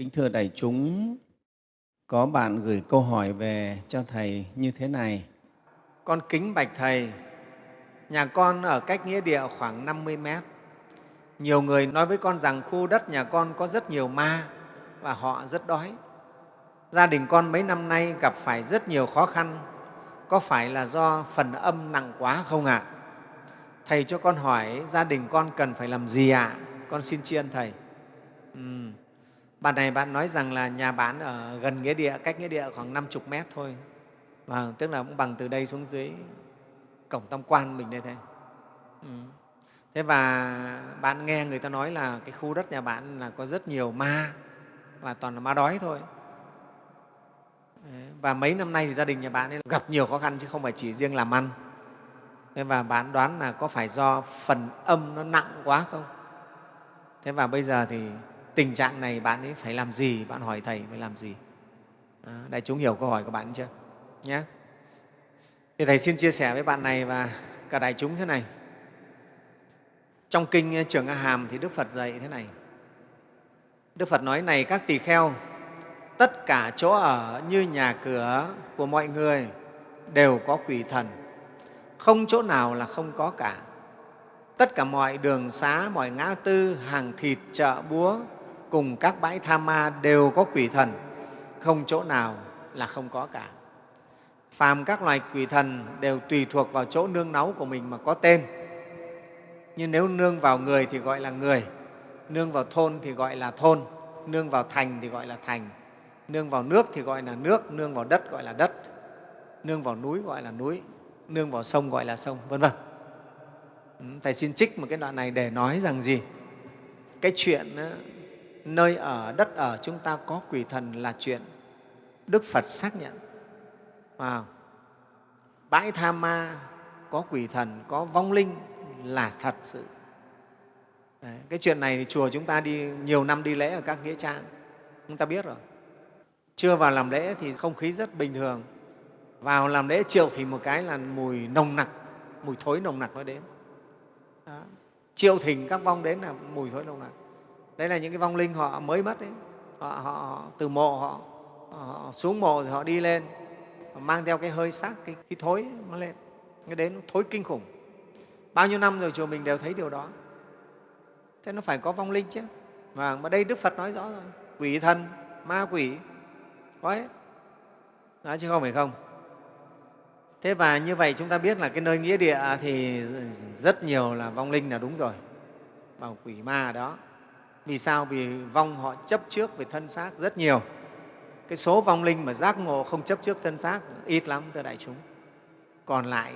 Kính thưa đại chúng, có bạn gửi câu hỏi về cho Thầy như thế này. Con kính bạch Thầy, nhà con ở cách nghĩa địa khoảng 50 mét. Nhiều người nói với con rằng khu đất nhà con có rất nhiều ma và họ rất đói. Gia đình con mấy năm nay gặp phải rất nhiều khó khăn, có phải là do phần âm nặng quá không ạ? Thầy cho con hỏi gia đình con cần phải làm gì ạ? Con xin tri ân Thầy. Uhm. Bạn này bạn nói rằng là nhà bạn ở gần nghĩa địa, cách nghĩa địa khoảng 50 mét thôi. Và tức là cũng bằng từ đây xuống dưới cổng tam quan mình đây thôi. Ừ. Thế và bạn nghe người ta nói là cái khu đất nhà bạn là có rất nhiều ma và toàn là ma đói thôi. Và mấy năm nay thì gia đình nhà bạn ấy gặp nhiều khó khăn chứ không phải chỉ riêng làm ăn. Thế và bạn đoán là có phải do phần âm nó nặng quá không? Thế và bây giờ thì tình trạng này bạn ấy phải làm gì? Bạn hỏi Thầy phải làm gì? Đại chúng hiểu câu hỏi của bạn chưa? Nhé. Thì Thầy xin chia sẻ với bạn này và cả đại chúng thế này. Trong Kinh ờ, Trường A Hàm thì Đức Phật dạy thế này. Đức Phật nói này các tỳ kheo, tất cả chỗ ở như nhà cửa của mọi người đều có quỷ thần, không chỗ nào là không có cả. Tất cả mọi đường xá, mọi ngã tư, hàng thịt, chợ búa cùng các bãi tha ma đều có quỷ thần, không chỗ nào là không có cả. Phàm các loài quỷ thần đều tùy thuộc vào chỗ nương náu của mình mà có tên. Nhưng nếu nương vào người thì gọi là người, nương vào thôn thì gọi là thôn, nương vào thành thì gọi là thành, nương vào nước thì gọi là nước, nương vào đất gọi là đất, nương vào núi gọi là núi, nương vào sông gọi là sông, vân vân. Thầy xin trích một cái đoạn này để nói rằng gì? Cái chuyện nơi ở, đất ở chúng ta có quỷ thần là chuyện Đức Phật xác nhận. Wow. Bãi tha ma có quỷ thần, có vong linh là thật sự. Đấy, cái chuyện này thì chùa chúng ta đi nhiều năm đi lễ ở các nghĩa trang, chúng ta biết rồi. Chưa vào làm lễ thì không khí rất bình thường. Vào làm lễ triệu thì một cái là mùi nồng nặc, mùi thối nồng nặc nó đến. Đó. Triệu thỉnh các vong đến là mùi thối nồng nặc. Đấy là những cái vong linh họ mới mất ấy. Họ, họ, họ từ mộ họ, họ xuống mộ rồi họ đi lên, họ mang theo cái hơi xác, cái, cái thối nó lên. Cái đến nó thối kinh khủng. Bao nhiêu năm rồi chùa mình đều thấy điều đó. Thế nó phải có vong linh chứ. Và mà đây Đức Phật nói rõ rồi. Quỷ thần, ma quỷ, có hết. Đó chứ không phải không. Thế và như vậy chúng ta biết là cái nơi nghĩa địa thì rất nhiều là vong linh là đúng rồi. Bảo quỷ ma ở đó. Vì sao? Vì vong họ chấp trước về thân xác rất nhiều. Cái số vong linh mà giác ngộ không chấp trước thân xác ít lắm, thưa đại chúng. Còn lại,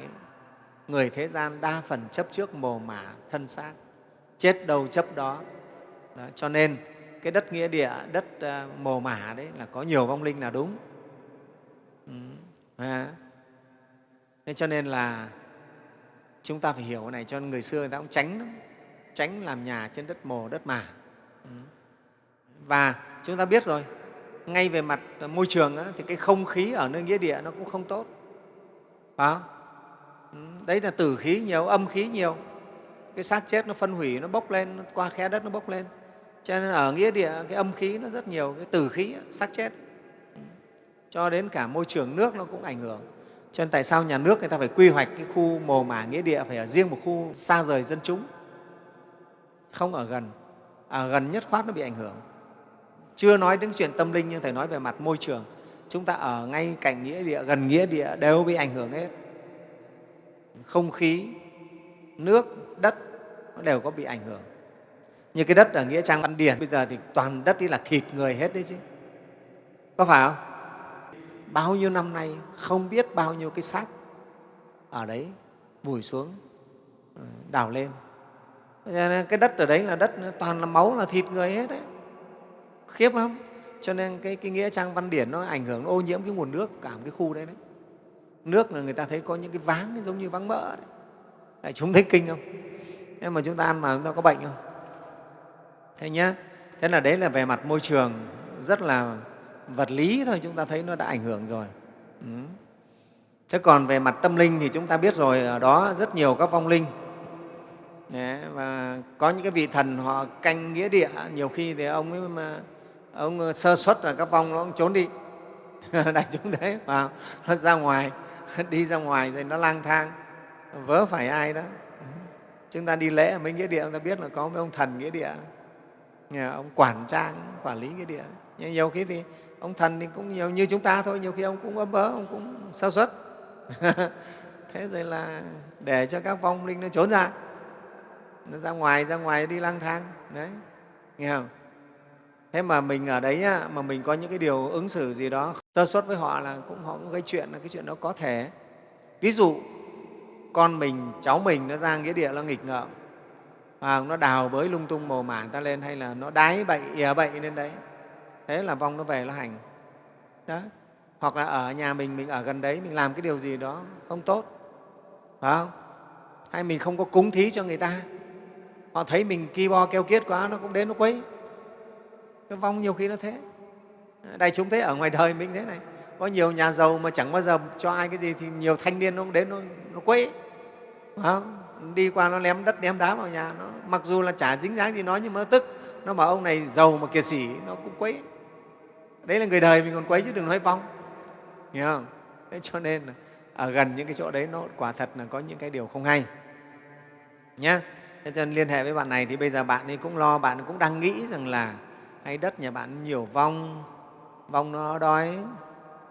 người thế gian đa phần chấp trước mồ mả thân xác, chết đầu chấp đó. đó. Cho nên cái đất nghĩa địa, đất ờ, mồ mả đấy là có nhiều vong linh là đúng. Ừ. À. Nên cho nên là chúng ta phải hiểu cái này cho người xưa người ta cũng tránh lắm tránh làm nhà trên đất mồ đất mả và chúng ta biết rồi ngay về mặt ờ, môi trường á, thì cái không khí ở nơi nghĩa địa nó cũng không tốt. Phải không? Đấy là tử khí nhiều âm khí nhiều. Cái xác chết nó phân hủy nó bốc lên nó qua khe đất nó bốc lên. Cho nên ở nghĩa địa cái âm khí nó rất nhiều cái tử khí xác chết. Cho đến cả môi trường nước nó cũng ảnh hưởng. Cho nên tại sao nhà nước người ta phải quy hoạch cái khu mồ mả nghĩa địa phải ở riêng một khu xa rời dân chúng, không ở gần à, gần nhất khoát nó bị ảnh hưởng. Chưa nói đến chuyện tâm linh nhưng Thầy nói về mặt môi trường. Chúng ta ở ngay cạnh nghĩa địa, gần nghĩa địa đều bị ảnh hưởng hết. Không khí, nước, đất nó đều có bị ảnh hưởng. Như cái đất ở Nghĩa Trang Văn Điển bây giờ thì toàn đất đi là thịt người hết đấy chứ. Có phải không? bao nhiêu năm nay không biết bao nhiêu cái xác ở đấy vùi xuống ờ, đào lên cái đất ở đấy là đất toàn là máu là thịt người hết đấy. Khiếp lắm. Cho nên cái, cái nghĩa trang văn điển nó ảnh hưởng nó ô nhiễm cái nguồn nước cả một cái khu đấy đấy. Nước là người ta thấy có những cái váng giống như váng mỡ đấy. Đại chúng thấy kinh không? Thế mà chúng ta ăn mà chúng ta có bệnh không? Thế nhá. Thế là đấy là về mặt môi trường rất là vật lý thôi chúng ta thấy nó đã ảnh hưởng rồi. Ừ. thế còn về mặt tâm linh thì chúng ta biết rồi ở đó rất nhiều các vong linh và có những cái vị thần họ canh nghĩa địa, nhiều khi thì ông ấy mà, ông ờ, sơ xuất là các vong nó cũng trốn đi. Đại chúng thế, vào, nó ra ngoài, đi ra ngoài rồi nó lang thang, vớ phải ai đó. Chúng ta đi lễ ở mấy nghĩa địa chúng ta biết là có mấy ông thần nghĩa địa. Ông quản trang, quản lý nghĩa địa. Nhưng nhiều khi thì ông thần thì cũng nhiều như chúng ta thôi, nhiều khi ông cũng ấm bớ ông cũng sơ xuất thế rồi là để cho các vong linh nó trốn ra nó ra ngoài ra ngoài đi lang thang. Đấy nghe không? Thế mà mình ở đấy á, mà mình có những cái điều ứng xử gì đó sơ xuất với họ là cũng họ cũng gây chuyện là cái chuyện đó có thể. Ví dụ con mình cháu mình nó ra nghĩa địa nó nghịch ngợm. À, nó đào bới lung tung mồ mả ta lên hay là nó đái bậy ỉa bậy lên đấy. Thế là vong nó về nó hành. Đó. Hoặc là ở nhà mình mình ở gần đấy mình làm cái điều gì đó không tốt. Phải không? Hay mình không có cúng thí cho người ta? Họ thấy mình ki bo keo kiết quá nó cũng đến nó quấy. Cái vong nhiều khi nó thế. Đại chúng thấy ở ngoài đời mình thế này. Có nhiều nhà giàu mà chẳng bao giờ cho ai cái gì thì nhiều thanh niên nó cũng đến nó, nó quấy. Không? đi qua nó ném đất ném đá vào nhà nó. Mặc dù là chả dính dáng gì nó nhưng mà nó tức. Nó bảo ông này giàu mà kiệt sĩ nó cũng quấy. Đấy là người đời mình còn quấy chứ đừng nói vong. Hiểu không? Thế cho nên là ở gần những cái chỗ đấy nó quả thật là có những cái điều không hay. Nhé thế cho nên liên hệ với bạn này thì bây giờ bạn ấy cũng lo, bạn ấy cũng đang nghĩ rằng là hay đất nhà bạn nhiều vong vong nó đói.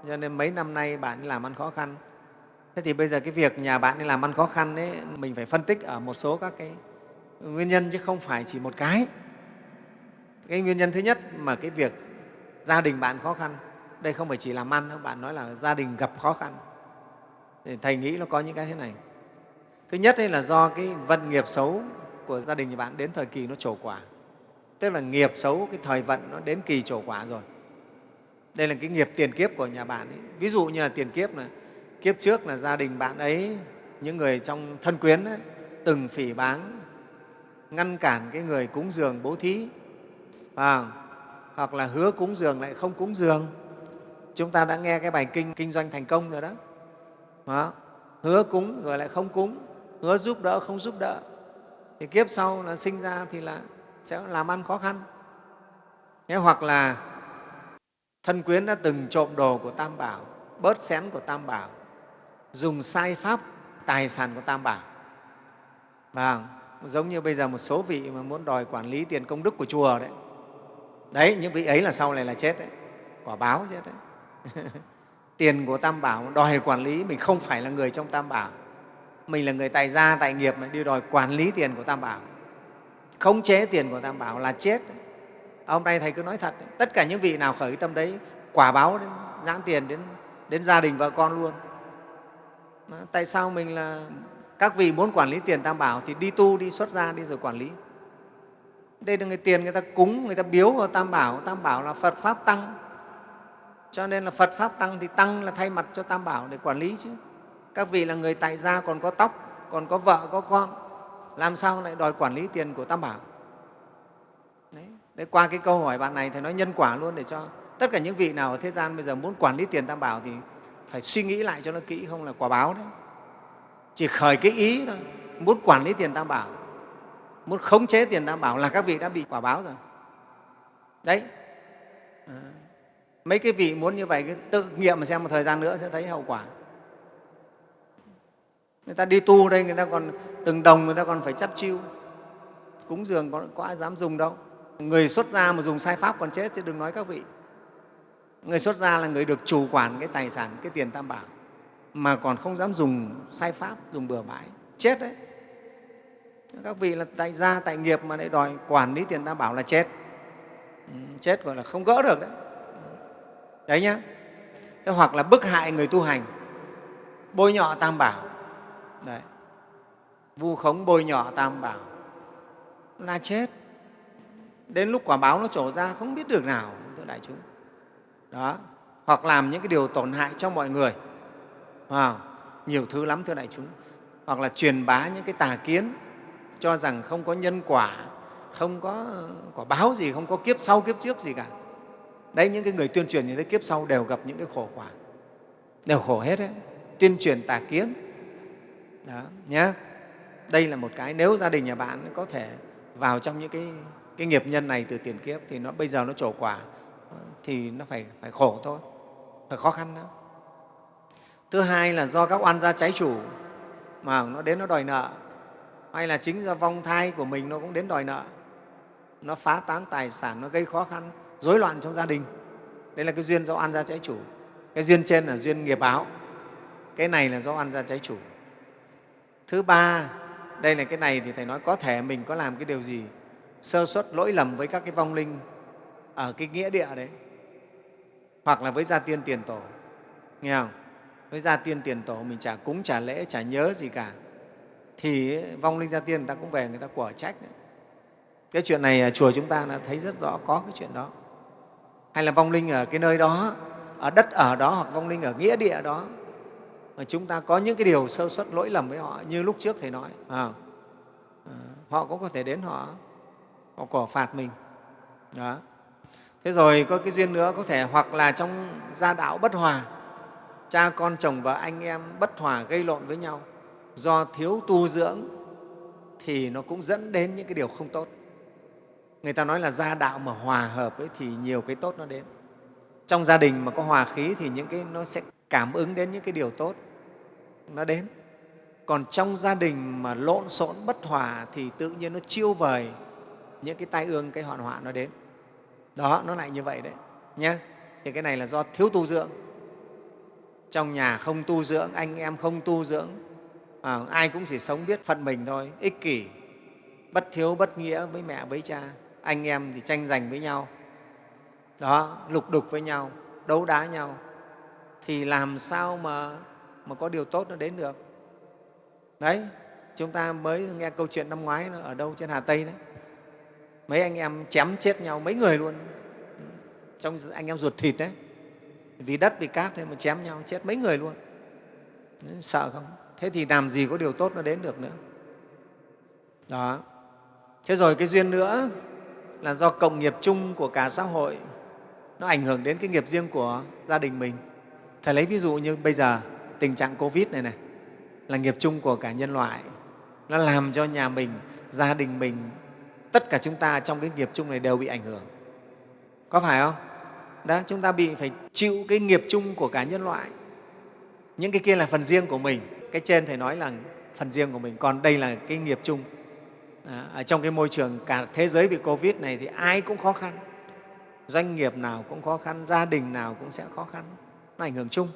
Cho nên mấy năm nay bạn ấy làm ăn khó khăn. Thế thì bây giờ cái việc nhà bạn ấy làm ăn khó khăn ấy, mình phải phân tích ở một số các cái nguyên nhân chứ không phải chỉ một cái. Cái nguyên nhân thứ nhất mà cái việc gia đình bạn khó khăn, đây không phải chỉ làm ăn đâu, bạn nói là gia đình gặp khó khăn. Thì thầy nghĩ nó có những cái thế này. Thứ nhất là do cái vận nghiệp xấu của gia đình nhà bạn đến thời kỳ nó trổ quả. Tức là nghiệp xấu cái thời vận nó đến kỳ trổ quả rồi. Đây là cái nghiệp tiền kiếp của nhà bạn ấy. ví dụ như là tiền kiếp là kiếp trước là gia đình bạn ấy những người trong thân quyến ấy, từng phỉ báng ngăn cản cái người cúng dường bố thí. À, hoặc là hứa cúng dường lại không cúng dường. Chúng ta đã nghe cái bài kinh kinh doanh thành công rồi đó, đó. hứa cúng rồi lại không cúng hứa giúp đỡ không giúp đỡ thì kiếp sau là sinh ra thì là sẽ làm ăn khó khăn. Thế hoặc là thân quyến đã từng trộm đồ của tam bảo, bớt xén của tam bảo, dùng sai pháp, tài sản của tam bảo. Và giống như bây giờ một số vị mà muốn đòi quản lý tiền công đức của chùa đấy. Đấy, những vị ấy là sau này là chết đấy. Quả báo chết đấy. Tiền của tam bảo, đòi quản lý, mình không phải là người trong tam bảo mình là người tài gia, tài nghiệp mà đi đòi quản lý tiền của tam bảo. Khống chế tiền của tam bảo là chết. Hôm nay thầy cứ nói thật, tất cả những vị nào khởi tâm đấy, quả báo đến, nhãn tiền đến đến gia đình vợ con luôn. Tại sao mình là, các vị muốn quản lý tiền tam bảo thì đi tu, đi xuất gia, đi rồi quản lý. Đây là người tiền, người ta cúng, người ta biếu vào tam bảo. Tam bảo là phật pháp tăng. Cho nên là phật pháp tăng thì tăng là thay mặt cho tam bảo để quản lý chứ các vị là người tại gia còn có tóc còn có vợ có con làm sao lại đòi quản lý tiền của tam bảo? Đấy, đấy qua cái câu hỏi bạn này thầy nói nhân quả luôn để cho tất cả những vị nào ở thế gian bây giờ muốn quản lý tiền tam bảo thì phải suy nghĩ lại cho nó kỹ không là quả báo đấy. Chỉ khởi cái ý thôi muốn quản lý tiền tam bảo muốn khống chế tiền tam bảo là các vị đã bị quả báo rồi. Đấy. À, mấy cái vị muốn như vậy tự nghiệm mà xem một thời gian nữa sẽ thấy hậu quả người ta đi tu đây người ta còn từng đồng người ta còn phải chắt chiêu. Cúng dường có, có ai dám dùng đâu. Người xuất gia mà dùng sai pháp còn chết chứ đừng nói các vị. Người xuất gia là người được chủ quản cái tài sản cái tiền tam bảo mà còn không dám dùng sai pháp dùng bừa bãi. Chết đấy. Các vị là tại gia tại nghiệp mà lại đòi quản lý tiền tam bảo là chết. Ừ, chết gọi là không gỡ được đấy. Đấy nhá. Thế hoặc là bức hại người tu hành bôi nhọ tam bảo đấy. Vu khống bôi nhọ tam bảo. Là chết. Đến lúc quả báo nó trổ ra, không biết được nào, thưa đại chúng. Đó. Hoặc làm những cái điều tổn hại cho mọi người. Wow. nhiều thứ lắm, thưa đại chúng. Hoặc là truyền bá những cái tà kiến, cho rằng không có nhân quả, không có ờ, quả báo gì, không có kiếp sau, kiếp trước gì cả. Đấy, những cái người tuyên truyền như thế, kiếp sau đều gặp những cái khổ quả. Đều khổ hết đấy. Tuyên truyền tà kiến đó nhé đây là một cái nếu gia đình nhà bạn có thể vào trong những cái, cái nghiệp nhân này từ tiền kiếp thì nó bây giờ nó trổ quả thì nó phải, phải khổ thôi phải khó khăn đó. Thứ hai là do các oan gia trái chủ mà nó đến nó đòi nợ hay là chính do vong thai của mình nó cũng đến đòi nợ nó phá tán tài sản nó gây khó khăn rối loạn trong gia đình. Đây là cái duyên do ăn ra trái chủ. Cái duyên trên là duyên nghiệp báo. Cái này là do ăn ra trái chủ thứ ba, đây là cái này thì thầy nói có thể mình có làm cái điều gì? Sơ suất lỗi lầm với các cái vong linh ở cái nghĩa địa đấy. Hoặc là với gia tiên tiền tổ, nghe không? Với gia tiên tiền tổ mình chả cúng, chả lễ, chả nhớ gì cả. Thì vong linh gia tiên người ta cũng về, người ta quả trách đấy. cái chuyện này chùa chúng ta đã thấy rất rõ có cái chuyện đó. Hay là vong linh ở cái nơi đó, ở đất ở đó hoặc vong linh ở nghĩa địa đó mà chúng ta có những cái điều sơ suất lỗi lầm với họ như lúc trước thầy nói. À, à họ cũng có thể đến họ họ cổ phạt mình. Đó. Thế rồi có cái duyên nữa có thể hoặc là trong gia đạo bất hòa cha con chồng và anh em bất hòa gây lộn với nhau do thiếu tu dưỡng thì nó cũng dẫn đến những cái điều không tốt. Người ta nói là gia đạo mà hòa hợp ấy thì nhiều cái tốt nó đến. Trong gia đình mà có hòa khí thì những cái nó sẽ cảm ứng đến những cái điều tốt nó đến. Còn trong gia đình mà lộn xộn bất hòa thì tự nhiên nó chiêu vời những cái tai ương cái hoạn họa nó đến. Đó nó lại như vậy đấy nhé thì cái này là do thiếu tu dưỡng. Trong nhà không tu dưỡng anh em không tu dưỡng à, ai cũng chỉ sống biết phận mình thôi ích kỷ bất thiếu bất nghĩa với mẹ với cha. Anh em thì tranh giành với nhau. Đó lục đục với nhau đấu đá nhau thì làm sao mà, mà có điều tốt nó đến được? Đấy chúng ta mới nghe câu chuyện năm ngoái nó ở đâu trên hà tây đấy. Mấy anh em chém chết nhau mấy người luôn. Trong anh em ruột thịt đấy. Vì đất vì cát thôi mà chém nhau chết mấy người luôn. Sợ không? Thế thì làm gì có điều tốt nó đến được nữa? Đó. Thế rồi cái duyên nữa là do cộng nghiệp chung của cả xã hội nó ảnh hưởng đến cái nghiệp riêng của gia đình mình thầy lấy ví dụ như bây giờ tình trạng covid này này là nghiệp chung của cả nhân loại. Nó làm cho nhà mình gia đình mình tất cả chúng ta trong cái nghiệp chung này đều bị ảnh hưởng. Có phải không? Đó chúng ta bị phải chịu cái nghiệp chung của cả nhân loại. Những cái kia là phần riêng của mình. Cái trên thầy nói là phần riêng của mình còn đây là cái nghiệp chung. À, ở trong cái môi trường cả thế giới bị covid này thì ai cũng khó khăn. Doanh nghiệp nào cũng khó khăn gia đình nào cũng sẽ khó khăn nó ảnh hưởng chung.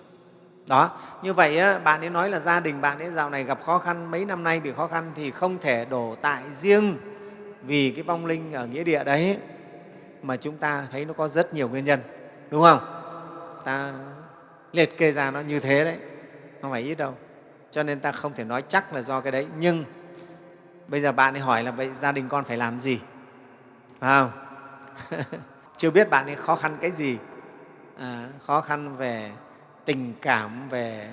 Đó, như vậy bạn ấy nói là gia đình bạn ấy dạo này gặp khó khăn, mấy năm nay bị khó khăn thì không thể đổ tại riêng vì cái vong linh ở nghĩa địa đấy, mà chúng ta thấy nó có rất nhiều nguyên nhân, đúng không? Ta liệt kê ra nó như thế đấy, không phải ít đâu, cho nên ta không thể nói chắc là do cái đấy. Nhưng bây giờ bạn ấy hỏi là vậy gia đình con phải làm gì? Phải không? Chưa biết bạn ấy khó khăn cái gì à, khó khăn về tình cảm về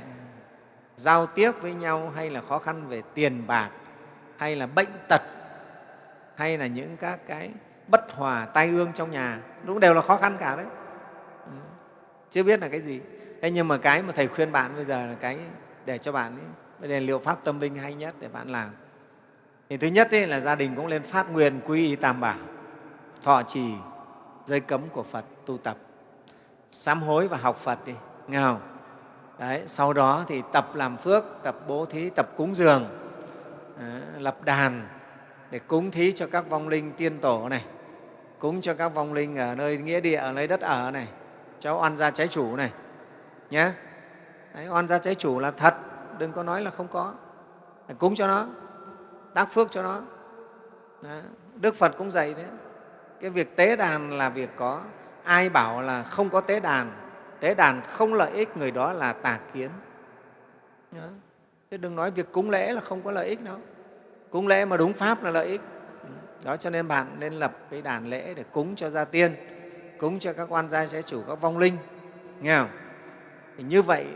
giao tiếp với nhau hay là khó khăn về tiền bạc hay là bệnh tật hay là những các cái bất hòa tai ương trong nhà cũng đều là khó khăn cả đấy. Ừ, chưa biết là cái gì. Thế nhưng mà cái mà thầy khuyên bạn bây giờ là cái để cho bạn ấy, đây là liệu pháp tâm linh hay nhất để bạn làm. Thì thứ nhất ấy là gia đình cũng lên phát nguyện quy y tam bảo thọ trì giới cấm của phật tu tập sám hối và học phật đi. Nghe không? Đấy, sau đó thì tập làm phước tập bố thí tập cúng dường ờ, lập đàn để cúng thí cho các vong linh tiên tổ này cúng cho các vong linh ở nơi nghĩa địa ở nơi đất ở này cho oan gia trái chủ này nhé Đấy, oan gia trái chủ là thật đừng có nói là không có. Để cúng cho nó tác phước cho nó. Đó. đức phật cũng dạy thế. Cái việc tế đàn là việc có ai bảo là không có tế đàn tế đàn không lợi ích, người đó là tà kiến. Đó. chứ đừng nói việc cúng lễ là không có lợi ích đâu. Cúng lễ mà đúng pháp là lợi ích. Đó, cho nên bạn nên lập cái đàn lễ để cúng cho gia tiên, cúng cho các quan gia, trái chủ, các vong linh. Nghe không? Thì như vậy,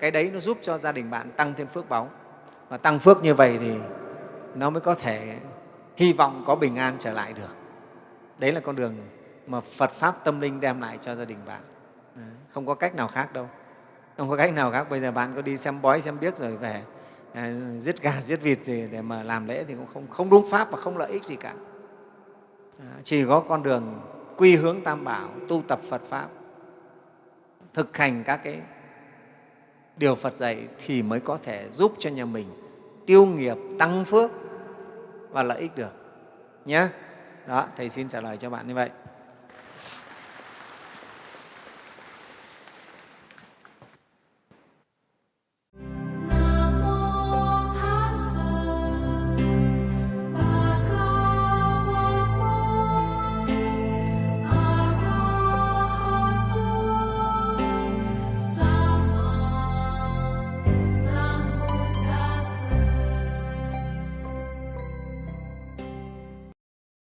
cái đấy nó giúp cho gia đình bạn tăng thêm phước báu. Và tăng phước như vậy thì nó mới có thể hy vọng có bình an trở lại được. Đấy là con đường mà phật pháp tâm linh đem lại cho gia đình bạn. Không có cách nào khác đâu. Không có cách nào khác. Bây giờ bạn có đi xem bói xem biết rồi về à, giết gà giết vịt gì để mà làm lễ thì cũng không, không đúng pháp và không lợi ích gì cả. À, chỉ có con đường quy hướng tam bảo tu tập phật pháp thực hành các cái điều phật dạy thì mới có thể giúp cho nhà mình tiêu nghiệp tăng phước và lợi ích được. Nhé đó thầy xin trả lời cho bạn như vậy.